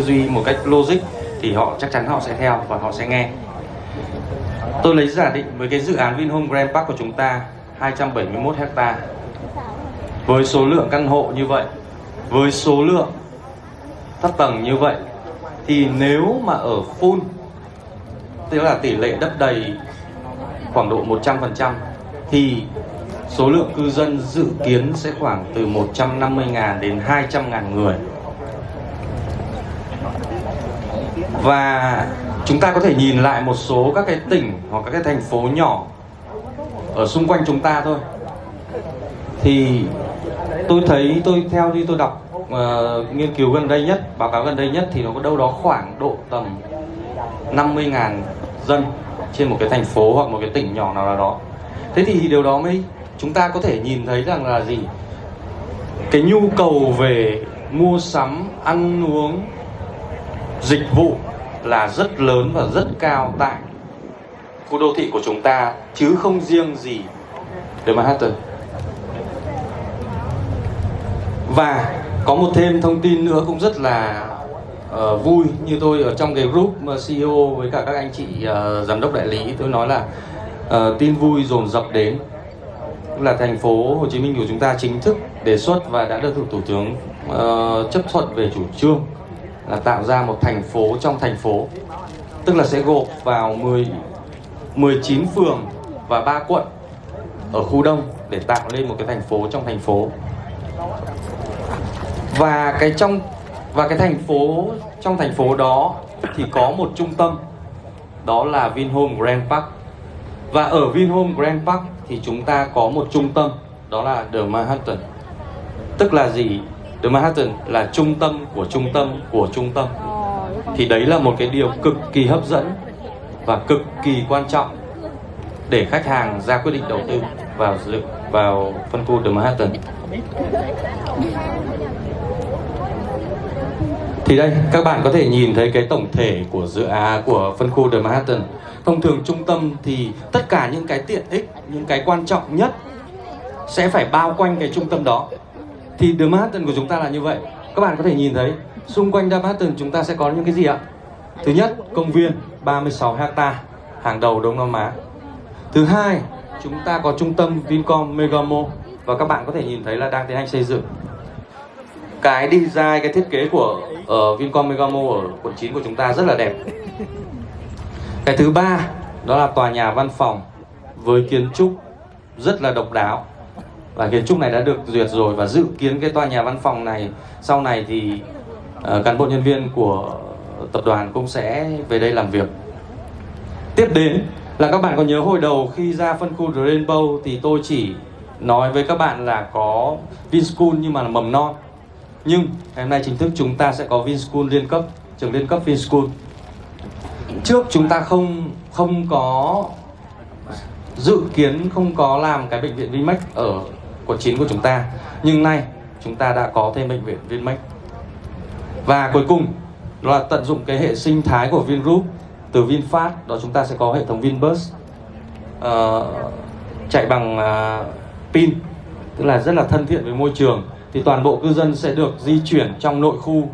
duy một cách logic thì họ chắc chắn họ sẽ theo và họ sẽ nghe tôi lấy giả định với cái dự án Vinhome Grand Park của chúng ta 271 hecta với số lượng căn hộ như vậy, với số lượng thấp tầng như vậy, thì nếu mà ở full, tức là tỷ lệ đất đầy khoảng độ 100% thì số lượng cư dân dự kiến sẽ khoảng từ 150.000 đến 200.000 người. Và chúng ta có thể nhìn lại một số các cái tỉnh hoặc các cái thành phố nhỏ ở xung quanh chúng ta thôi. Thì tôi thấy tôi theo như tôi đọc uh, nghiên cứu gần đây nhất, báo cáo gần đây nhất thì nó có đâu đó khoảng độ tầm 50.000 dân trên một cái thành phố hoặc một cái tỉnh nhỏ nào đó. Thế thì điều đó mới chúng ta có thể nhìn thấy rằng là gì? Cái nhu cầu về mua sắm, ăn uống, dịch vụ là rất lớn và rất cao tại khu đô thị của chúng ta chứ không riêng gì The Manhattan. Và có một thêm thông tin nữa cũng rất là uh, vui. Như tôi ở trong cái group ờ, CEO với cả các anh chị uh, giám đốc đại lý tôi nói là uh, tin vui dồn dập đến. Là thành phố Hồ Chí Minh của chúng ta chính thức đề xuất và đã được thủ tướng uh, chấp thuận về chủ trương là tạo ra một thành phố trong thành phố. Tức là sẽ gộp vào 10 19 phường và 3 quận ở khu đông để tạo lên một cái thành phố trong thành phố. Và cái trong, và cái thành phố, trong thành phố đó thì có một trung tâm, đó là Vinhome Grand Park. Và ở Vinhome Grand Park thì chúng ta có một trung tâm, đó là The Manhattan. Tức là gì? The Manhattan là trung tâm của trung tâm của trung tâm. Thì đấy là một cái điều cực kỳ hấp dẫn và cực kỳ quan trọng để khách hàng ra quyết định đầu tư vào vào phân khu The Manhattan thì đây các bạn có thể nhìn thấy cái tổng thể của dự án của phân khu The Manhattan thông thường trung tâm thì tất cả những cái tiện ích những cái quan trọng nhất sẽ phải bao quanh cái trung tâm đó thì The Manhattan của chúng ta là như vậy. Các bạn có thể nhìn thấy, xung quanh The Manhattan chúng ta sẽ có những cái gì ạ? Thứ nhất, công viên 36 hecta hàng đầu Đông Nam Á. Thứ hai, chúng ta có trung tâm Vincom Megamo và các bạn có thể nhìn thấy là đang tiến hành xây dựng. Cái design, cái thiết kế của ở Vincom Megamo ở quận 9 của chúng ta rất là đẹp. Cái thứ ba, đó là tòa nhà văn phòng với kiến trúc rất là độc đáo và kiến trúc này đã được duyệt rồi và dự kiến cái tòa nhà văn phòng này sau này thì uh, cán bộ nhân viên của tập đoàn cũng sẽ về đây làm việc. Tiếp đến là các bạn có nhớ hồi đầu khi ra phân khu Rainbow thì tôi chỉ nói với các bạn là có Vinschool nhưng mà là mầm non. Nhưng ngày hôm nay chính thức chúng ta sẽ có Vinschool liên cấp trường liên cấp Vinschool. Trước chúng ta không không có dự kiến không có làm cái bệnh viện Vinmec ở quận 9 của chúng ta. Nhưng nay chúng ta đã có thêm bệnh viện Vinmec. Và cuối cùng đó là tận dụng cái hệ sinh thái của Vingroup. Từ VinFast đó chúng ta sẽ có hệ thống Vinbus uh, chạy bằng uh, pin tức là rất là thân thiện với môi trường. Thì toàn bộ cư dân sẽ được di chuyển trong nội khu.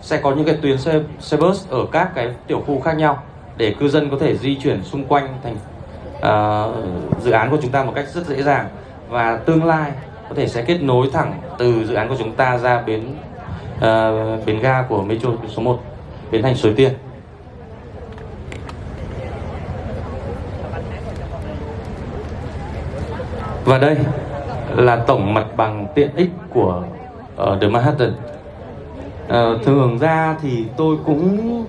Sẽ có những cái tuyến xe, xe bus ở các cái tiểu khu khác nhau để cư dân có thể di chuyển xung quanh thành uh, dự án của chúng ta một cách rất dễ dàng và tương lai có thể sẽ kết nối thẳng từ dự án của chúng ta ra bến uh, bến ga của metro số 1 bến thành Suối Tiên. Và đây là tổng mặt bằng tiện ích của uh, The Manhattan. Uh, thường ra thì tôi cũng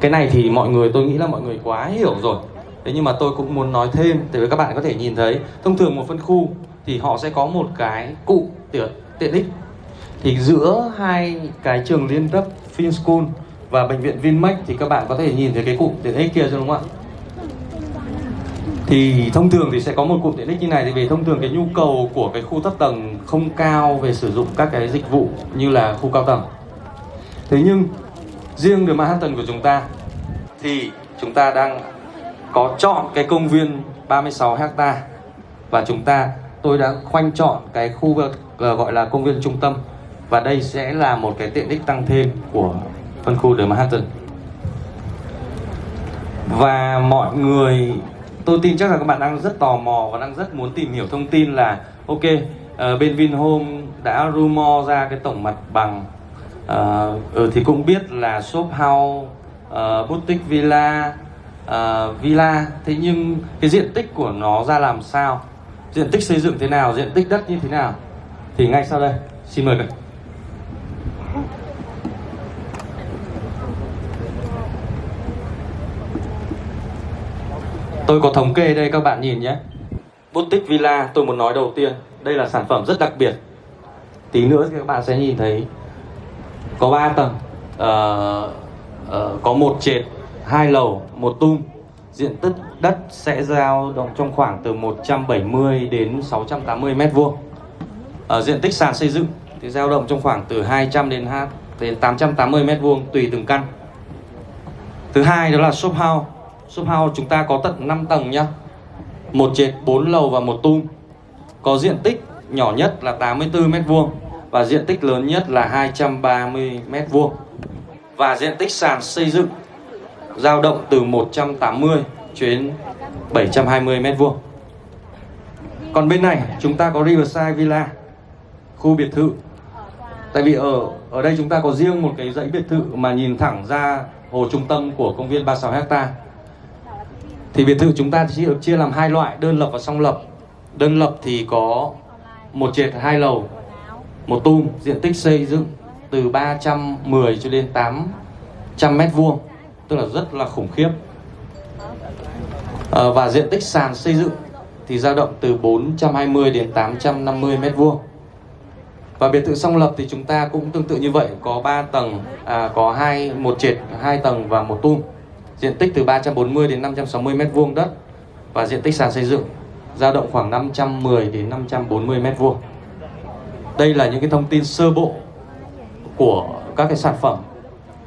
cái này thì mọi người tôi nghĩ là mọi người quá hiểu rồi thế nhưng mà tôi cũng muốn nói thêm để các bạn có thể nhìn thấy, thông thường một phân khu thì họ sẽ có một cái cụ tiện tiện ích. Thì giữa hai cái trường liên cấp Finschool và bệnh viện Vinmec thì các bạn có thể nhìn thấy cái cụm tiện ích kia đúng không ạ? Thì thông thường thì sẽ có một cụm tiện ích như này, thì vì thông thường cái nhu cầu của cái khu thấp tầng không cao về sử dụng các cái dịch vụ như là khu cao tầng. Thế nhưng, riêng đường Manhattan của chúng ta thì chúng ta đang có chọn cái công viên 36 hecta. Và chúng ta tôi đã khoanh chọn cái khu vực ờ, gọi là công viên trung tâm. Và đây sẽ là một cái tiện ích tăng thêm của phân khu The Manhattan. Và mọi người tôi tin chắc là các bạn đang rất tò mò và đang rất muốn tìm hiểu thông tin là ok uh, bên Vinhome đã rumor ra cái tổng mặt bằng. Uh, ừ, thì cũng biết là shop house uh, boutique villa uh, villa. Thế nhưng cái diện tích của nó ra làm sao? Diện tích xây dựng thế nào? Diện tích đất như thế nào? Thì ngay sau đây xin mời các Tôi có thống kê đây các bạn nhìn nhé. Boutique Villa tôi muốn nói đầu tiên Đây là sản phẩm rất đặc biệt. Tí nữa thì các bạn sẽ nhìn thấy Có 3 tầng. Uh, uh, Có một trệt hai lầu, một tung. Diện tích đất sẽ giao động trong khoảng từ 170 đến 680 mét vuông. Ở Diện tích sàn xây dựng thì giao động trong khoảng từ 200 đến, đến 880 mét vuông tùy từng căn. Thứ hai đó là shop house. Shop house chúng ta có tận 5 tầng nhá. Một trệt 4 lầu và một tung. Có diện tích nhỏ nhất là 84 mét vuông Và diện tích lớn nhất là 230 mét vuông. Và diện tích sàn xây dựng dao động từ 180 đến 720 mét vuông. Còn bên này chúng ta có Riverside Villa Khu biệt thự. Tại vì ở ở đây chúng ta có riêng một cái dãy biệt thự mà nhìn thẳng ra hồ trung tâm của công viên 36 hecta thì biệt thự chúng ta chỉ được chia làm hai loại đơn lập và song lập. Đơn lập thì có một trệt hai lầu một tum, diện tích xây dựng từ 310 cho đến 800 mét vuông tức là rất là khủng khiếp. À, và diện tích sàn xây dựng thì dao động từ 420 đến 850 mét vuông. Và biệt thự song lập thì chúng ta cũng tương tự như vậy có 3 tầng à, có hai một trệt hai tầng và một tung. Diện tích từ 340 đến 560 mét vuông đất và diện tích sàn xây dựng dao động khoảng 510 đến 540 mét vuông. Đây là những cái thông tin sơ bộ của các cái sản phẩm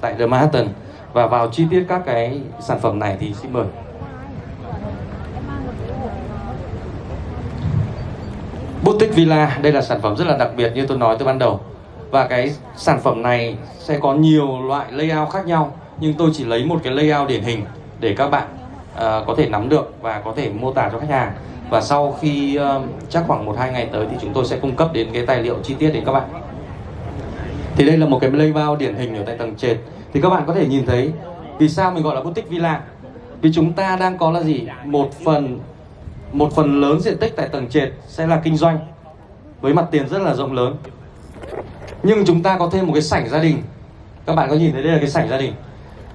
tại The Manhattan và vào chi tiết các cái sản phẩm này thì xin mời. Boutique Villa, đây là sản phẩm rất là đặc biệt như tôi nói từ ban đầu. Và cái sản phẩm này sẽ có nhiều loại layout khác nhau nhưng tôi chỉ lấy một cái layout điển hình để các bạn uh, có thể nắm được và có thể mô tả cho khách hàng. Và sau khi uh, chắc khoảng một hai ngày tới thì chúng tôi sẽ cung cấp đến cái tài liệu chi tiết đến các bạn. Thì đây là một cái layout điển hình ở tại tầng trệt thì các bạn có thể nhìn thấy vì sao mình gọi là boutique villa? Vì chúng ta đang có là gì? Một phần một phần lớn diện tích tại tầng trệt sẽ là kinh doanh, với mặt tiền rất là rộng lớn. Nhưng chúng ta có thêm một cái sảnh gia đình. Các bạn có nhìn thấy đây là cái sảnh gia đình?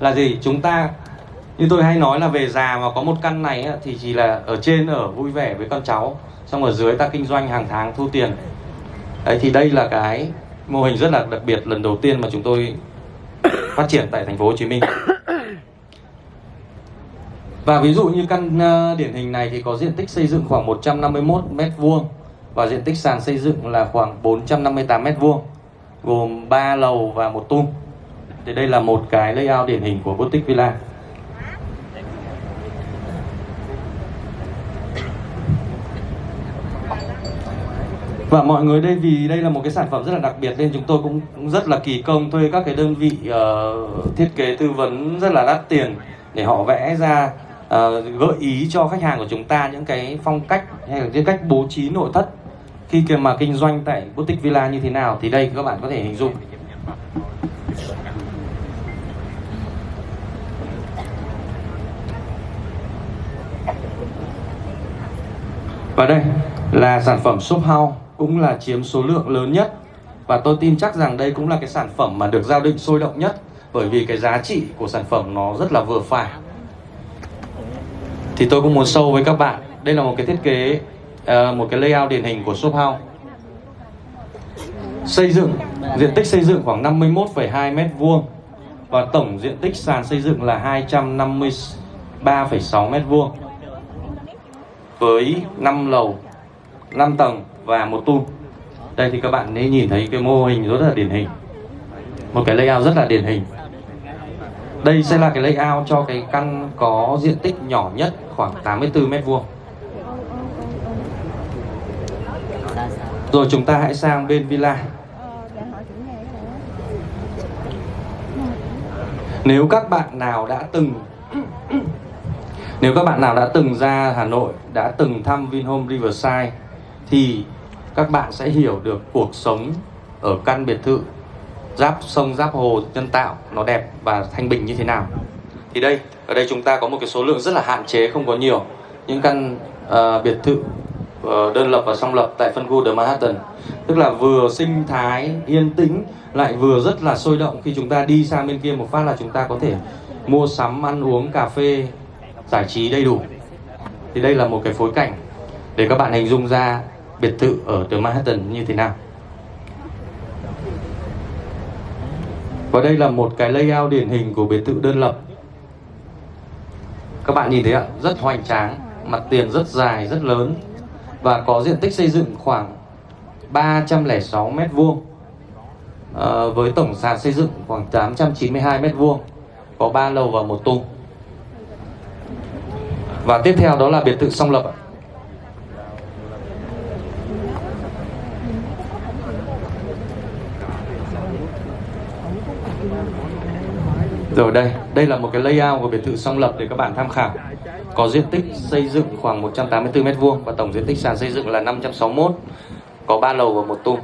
Là gì? Chúng ta, như tôi hay nói là về già mà có một căn này thì chỉ là ở trên, ở vui vẻ với con cháu. Xong ở dưới ta kinh doanh hàng tháng, thu tiền. Đấy, thì đây là cái mô hình rất là đặc biệt lần đầu tiên mà chúng tôi phát triển tại thành phố Hồ Chí Minh. Và ví dụ như căn ờ, điển hình này thì có diện tích xây dựng khoảng 151 mét vuông và diện tích sàn xây dựng là khoảng 458 mét vuông, gồm 3 lầu và một tung. Thì đây là một cái layout điển hình của boutique villa. Và mọi người đây vì đây là một cái sản phẩm rất là đặc biệt nên chúng tôi cũng, rất là kỳ công thuê các cái đơn vị uh, thiết kế tư vấn rất là đắt tiền để họ vẽ ra uh, gợi ý cho khách hàng của chúng ta những cái phong cách hay là cái cách bố trí nội thất khi mà kinh doanh tại boutique villa như thế nào. Thì đây các bạn có thể hình dung. Và đây là sản phẩm shop house cũng là chiếm số lượng lớn nhất. Và tôi tin chắc rằng đây cũng là cái sản phẩm mà được giao định sôi động nhất bởi vì cái giá trị của sản phẩm nó rất là vừa phải. Thì tôi cũng muốn sâu với các bạn. Đây là một cái thiết kế ờ, một cái layout điển hình của shop house. Xây dựng diện tích xây dựng khoảng 51,2 mét vuông và tổng diện tích sàn xây dựng là 253,6 mét vuông với 5 lầu 5 tầng và một tung đây thì các bạn nên nhìn thấy cái mô hình rất là điển hình. Một cái layout rất là điển hình. Đây sẽ là cái layout cho cái căn có diện tích nhỏ nhất khoảng 84 mét vuông. Rồi chúng ta hãy sang bên villa. Nếu các bạn nào đã từng, nếu các bạn nào đã từng ra Hà Nội, đã từng thăm Vinhome Riverside thì các bạn sẽ hiểu được cuộc sống ở căn biệt thự giáp sông giáp hồ nhân tạo nó đẹp và thanh bình như thế nào. Thì đây ở đây chúng ta có một cái số lượng rất là hạn chế không có nhiều. Những căn uh, biệt thự uh, đơn lập và song lập tại phân khu The Manhattan. Tức là vừa sinh thái yên tĩnh lại vừa rất là sôi động. Khi chúng ta đi sang bên kia một phát là chúng ta có thể mua sắm ăn uống cà phê giải trí đầy đủ. Thì đây là một cái phối cảnh để các bạn hình dung ra biệt thự ở The Manhattan như thế nào? Và đây là một cái layout điển hình của biệt thự đơn lập. Các bạn nhìn thấy ạ rất hoành tráng mặt tiền rất dài rất lớn và có diện tích xây dựng khoảng 306 mét vuông à, với tổng sàn xây dựng khoảng 892 mét vuông có 3 lầu và một tung và tiếp theo đó là biệt thự song lập Rồi đây, đây là một cái layout của biệt thự song lập để các bạn tham khảo. Có diện tích xây dựng khoảng 184 m2 và tổng diện tích sàn xây dựng là 561. Có 3 lầu và một tung.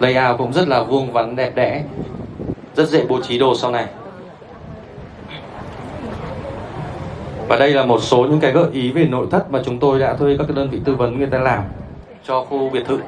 Layout cũng rất là vuông vắn đẹp đẽ. Rất dễ bố trí đồ sau này. Và đây là một số những cái gợi ý về nội thất mà chúng tôi đã thuê các đơn vị tư vấn người ta làm cho khu biệt thự.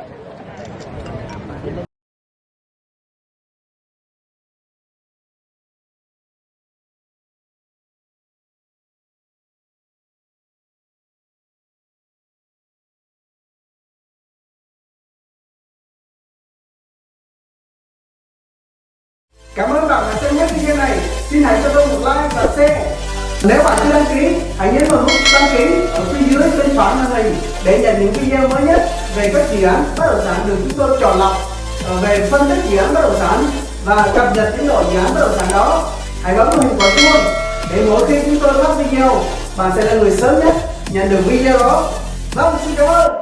Cảm ơn bạn đã xem hết video này. Xin hãy cho tôi một like và share. Nếu bạn chưa đăng ký, hãy nhấn vào nút đăng ký ở phía dưới bên phải màn hình để nhận những video mới nhất về các dự án bất động sản được chúng tôi chọn lọc ờ, về phân tích dự án bất động sản và cập nhật tiến độ dự án bất động sản đó. Hãy bấm vào hình quả chuông để mỗi khi chúng tôi phát video, bạn sẽ là người sớm nhất nhận được video đó. Vâng, xin cảm ơn.